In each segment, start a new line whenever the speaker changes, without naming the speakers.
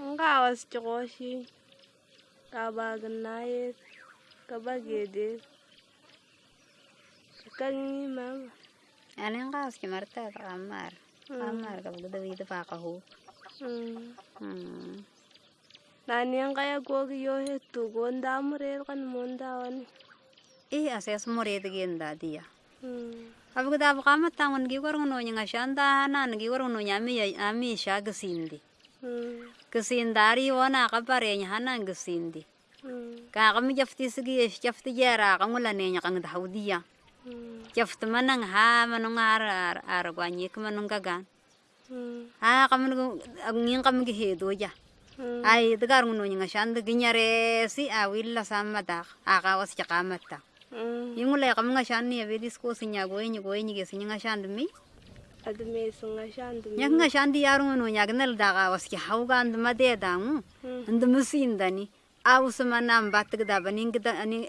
ngawas cokoshi kabaganayet kabagedek kangi mama
Ano yung kaos ki marta kamar. Kamar kapag dawito pa kahu.
mm.
Hmm.
nani ang kaya gogi yo hetu gonda murer kan mondawani
Eh asas mo rete genda dia.
mm.
Kapag dapat kamat tangon gi warung no nya shanda na gi warung no nya mi ami gesindi. Gesindari wana kapare nya hanan gesindi.
mm.
Ka kami jafti sigi jafti jara kangula ne nya kang daudia.
mm.
Jafti manang ha manong ar ar ar gwanyi kumanong gagan.
mm.
Ah kami ngin kami gi hedo ya.
mm.
Ay dagar ngono nya shanda ginyare si awilla samata akawas cha kamata.
mm.
Yung ulay kami nga shani ya vedis ko sinya goyenyi goyenyi ge sinya nga shanda mi.
Adme sunga shandu
Nya nga shandi yaru ngono nya gnal daga was ki hauga and made da
mm.
And musindani. Aw sama nam batg da baning gda ani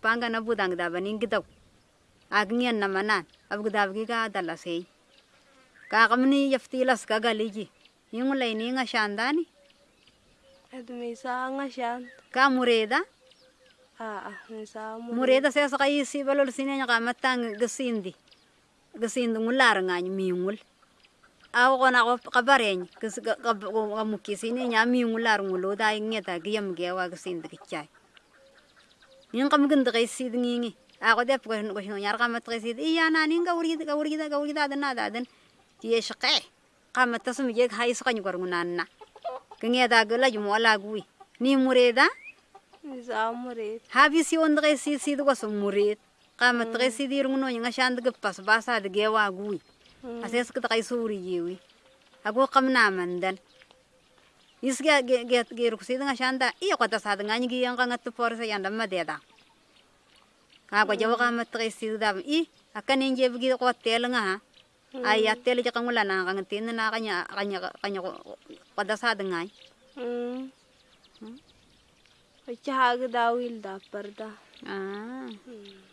panga na budang da baning gda. Agnian na manan. Ab gda gi ga dala sei. Ka kamni yaftilas ka galiji. Yung ulay ni nga shandani.
adme sa nga shan
Ka mureda.
sa mo
Mureda sa sa kayi si balol sinya ka matang gasindi. Gasindi ngular nga ni miungul. Ako ko kabareny kas kamuki sini nya miungular ngulo da ingeta giyam gewa gasindi kichay. Ning kam ganda kay sid ngingi. Ako de ko ko sino nyar kamat kay sid iya na ning ka uri ka uri ka uri da na da den. Tiye shaqe. Kamat tasum je hay sa kanyu garungan na. Kengeta gala jumo ala gui. Ni mureda habisi onda kay si si ko sumurit kama tre si dir ngono nga shand ga pas basa de gewa gui
mm.
ases ka kay suri yewi ago kam na mandan isga ge ge ge ru si nga shanda iyo kata sa nga ngi yang nga to por sa yanda madeda ka ko jawa kama tre si da i akan inje bigi ko tel nga ha ay atel ja kangula na kang tin na kanya kanya kanya ko kada sa nga
mm. Chahag dawil da parda
ah.
Mm.